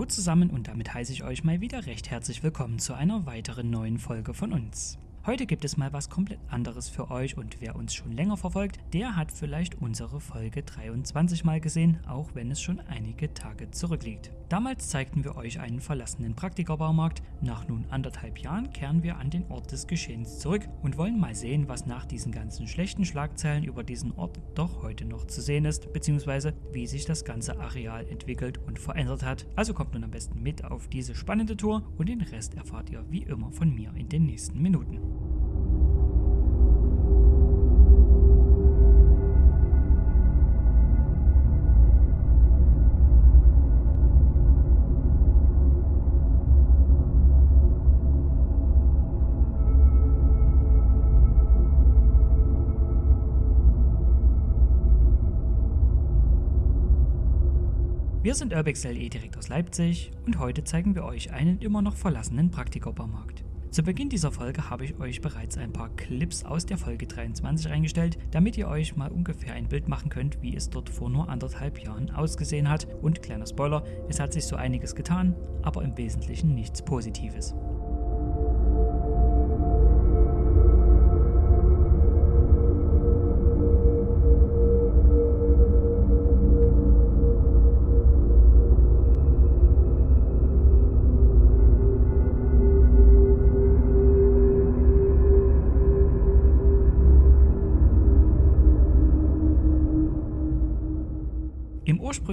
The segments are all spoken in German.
Hallo zusammen und damit heiße ich euch mal wieder recht herzlich willkommen zu einer weiteren neuen Folge von uns. Heute gibt es mal was komplett anderes für euch und wer uns schon länger verfolgt, der hat vielleicht unsere Folge 23 mal gesehen, auch wenn es schon einige Tage zurückliegt. Damals zeigten wir euch einen verlassenen Praktikerbaumarkt. Nach nun anderthalb Jahren kehren wir an den Ort des Geschehens zurück und wollen mal sehen, was nach diesen ganzen schlechten Schlagzeilen über diesen Ort doch heute noch zu sehen ist, beziehungsweise wie sich das ganze Areal entwickelt und verändert hat. Also kommt nun am besten mit auf diese spannende Tour und den Rest erfahrt ihr wie immer von mir in den nächsten Minuten. Wir sind Urbex LE direkt aus Leipzig und heute zeigen wir euch einen immer noch verlassenen Praktikerbaumarkt. Zu Beginn dieser Folge habe ich euch bereits ein paar Clips aus der Folge 23 eingestellt, damit ihr euch mal ungefähr ein Bild machen könnt, wie es dort vor nur anderthalb Jahren ausgesehen hat. Und kleiner Spoiler, es hat sich so einiges getan, aber im Wesentlichen nichts Positives.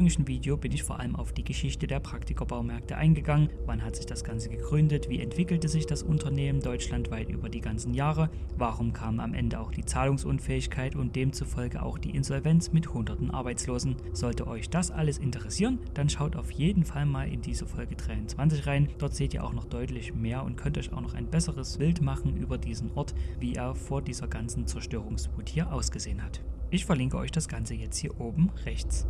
Ursprünglichen Video bin ich vor allem auf die Geschichte der Praktikerbaumarkte eingegangen. Wann hat sich das Ganze gegründet? Wie entwickelte sich das Unternehmen deutschlandweit über die ganzen Jahre? Warum kam am Ende auch die Zahlungsunfähigkeit und demzufolge auch die Insolvenz mit hunderten Arbeitslosen? Sollte euch das alles interessieren, dann schaut auf jeden Fall mal in diese Folge 23 rein. Dort seht ihr auch noch deutlich mehr und könnt euch auch noch ein besseres Bild machen über diesen Ort, wie er vor dieser ganzen Zerstörungswut hier ausgesehen hat. Ich verlinke euch das Ganze jetzt hier oben rechts.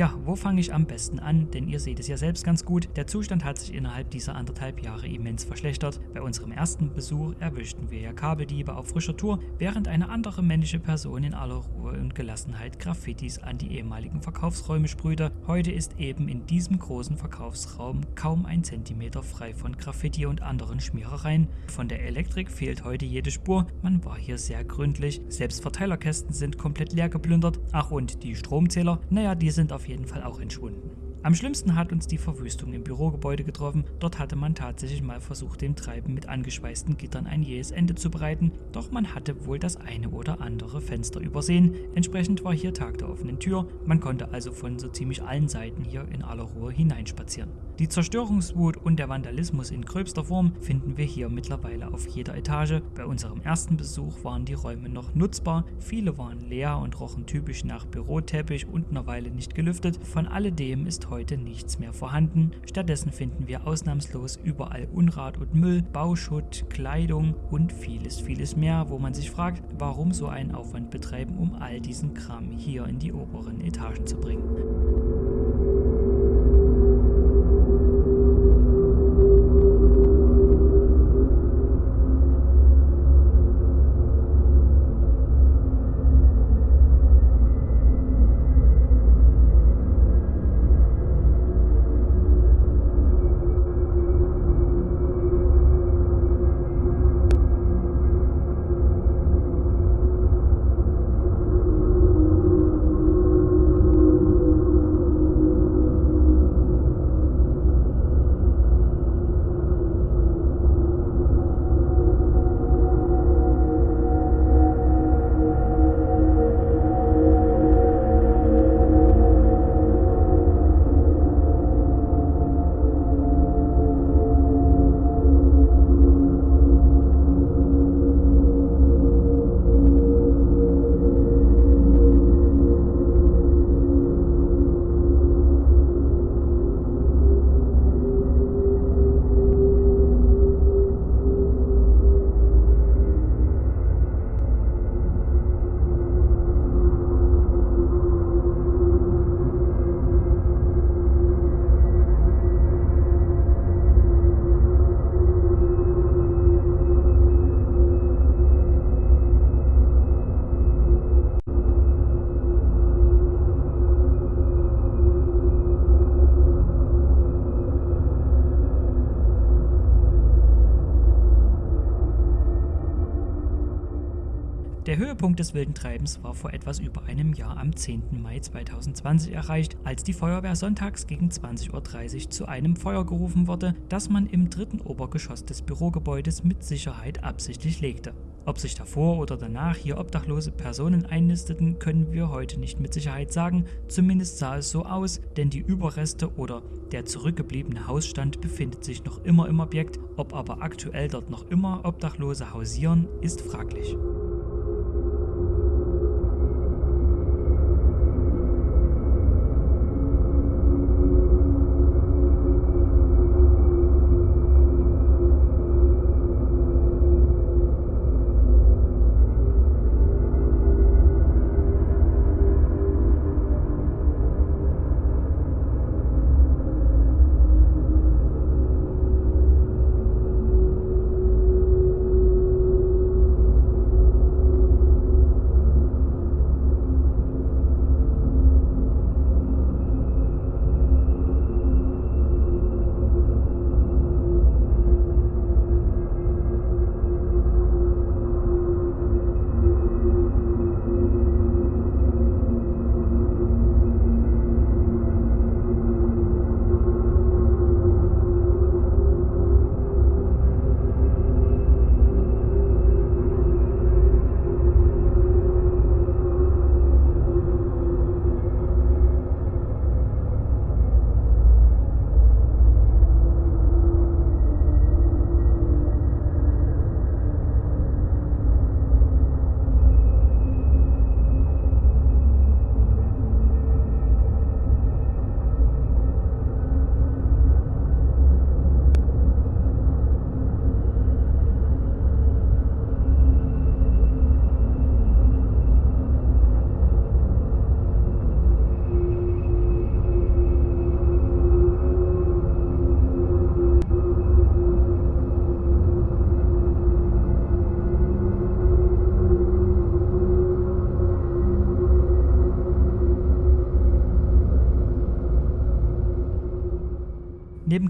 Ja, wo fange ich am besten an? Denn ihr seht es ja selbst ganz gut. Der Zustand hat sich innerhalb dieser anderthalb Jahre immens verschlechtert. Bei unserem ersten Besuch erwischten wir ja Kabeldiebe auf frischer Tour, während eine andere männliche Person in aller Ruhe und Gelassenheit Graffitis an die ehemaligen Verkaufsräume sprühte. Heute ist eben in diesem großen Verkaufsraum kaum ein Zentimeter frei von Graffiti und anderen Schmierereien. Von der Elektrik fehlt heute jede Spur. Man war hier sehr gründlich. Selbst Verteilerkästen sind komplett leer geplündert. Ach und die Stromzähler, naja, die sind auf jeden Fall auch entschwunden. Am schlimmsten hat uns die Verwüstung im Bürogebäude getroffen. Dort hatte man tatsächlich mal versucht, dem Treiben mit angeschweißten Gittern ein jähes Ende zu bereiten, doch man hatte wohl das eine oder andere Fenster übersehen. Entsprechend war hier Tag der offenen Tür, man konnte also von so ziemlich allen Seiten hier in aller Ruhe hineinspazieren. Die Zerstörungswut und der Vandalismus in gröbster Form finden wir hier mittlerweile auf jeder Etage. Bei unserem ersten Besuch waren die Räume noch nutzbar, viele waren leer und rochen typisch nach Büroteppich und einer Weile nicht gelüftet. Von alledem ist heute nichts mehr vorhanden. Stattdessen finden wir ausnahmslos überall Unrat und Müll, Bauschutt, Kleidung und vieles, vieles mehr, wo man sich fragt, warum so einen Aufwand betreiben, um all diesen Kram hier in die oberen Etagen zu bringen. Der Höhepunkt des wilden Treibens war vor etwas über einem Jahr am 10. Mai 2020 erreicht, als die Feuerwehr sonntags gegen 20.30 Uhr zu einem Feuer gerufen wurde, das man im dritten Obergeschoss des Bürogebäudes mit Sicherheit absichtlich legte. Ob sich davor oder danach hier obdachlose Personen einnisteten, können wir heute nicht mit Sicherheit sagen, zumindest sah es so aus, denn die Überreste oder der zurückgebliebene Hausstand befindet sich noch immer im Objekt, ob aber aktuell dort noch immer Obdachlose hausieren, ist fraglich.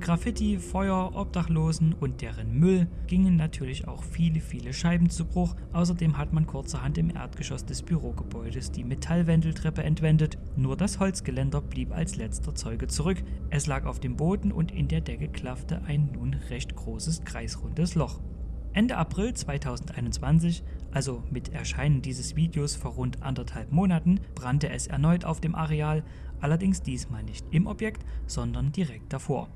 Graffiti, Feuer, Obdachlosen und deren Müll gingen natürlich auch viele, viele Scheiben zu Bruch. Außerdem hat man kurzerhand im Erdgeschoss des Bürogebäudes die Metallwendeltreppe entwendet. Nur das Holzgeländer blieb als letzter Zeuge zurück. Es lag auf dem Boden und in der Decke klaffte ein nun recht großes kreisrundes Loch. Ende April 2021, also mit Erscheinen dieses Videos vor rund anderthalb Monaten, brannte es erneut auf dem Areal, allerdings diesmal nicht im Objekt, sondern direkt davor.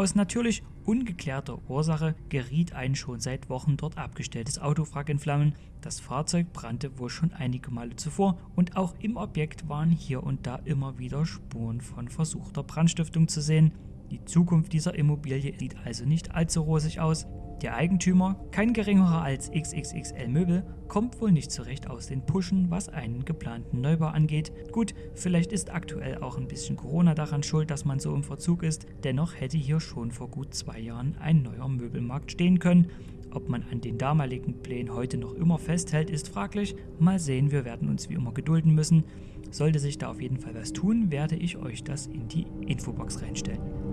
Aus natürlich ungeklärter Ursache geriet ein schon seit Wochen dort abgestelltes Autowrack in Flammen. Das Fahrzeug brannte wohl schon einige Male zuvor und auch im Objekt waren hier und da immer wieder Spuren von versuchter Brandstiftung zu sehen. Die Zukunft dieser Immobilie sieht also nicht allzu rosig aus. Der Eigentümer, kein geringerer als XXXL Möbel, kommt wohl nicht zurecht aus den Puschen, was einen geplanten Neubau angeht. Gut, vielleicht ist aktuell auch ein bisschen Corona daran schuld, dass man so im Verzug ist. Dennoch hätte hier schon vor gut zwei Jahren ein neuer Möbelmarkt stehen können. Ob man an den damaligen Plänen heute noch immer festhält, ist fraglich. Mal sehen, wir werden uns wie immer gedulden müssen. Sollte sich da auf jeden Fall was tun, werde ich euch das in die Infobox reinstellen.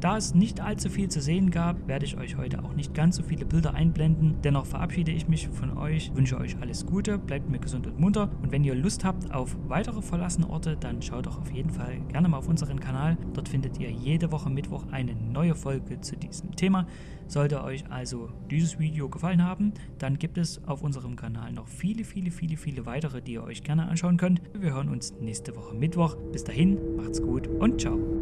Da es nicht allzu viel zu sehen gab, werde ich euch heute auch nicht ganz so viele Bilder einblenden. Dennoch verabschiede ich mich von euch, wünsche euch alles Gute, bleibt mir gesund und munter und wenn ihr Lust habt auf weitere verlassene Orte, dann schaut doch auf jeden Fall gerne mal auf unseren Kanal. Dort findet ihr jede Woche Mittwoch eine neue Folge zu diesem Thema. Sollte euch also dieses Video gefallen haben, dann gibt es auf unserem Kanal noch viele, viele, viele, viele weitere, die ihr euch gerne anschauen könnt. Wir hören uns nächste Woche Mittwoch. Bis dahin, macht's gut und ciao.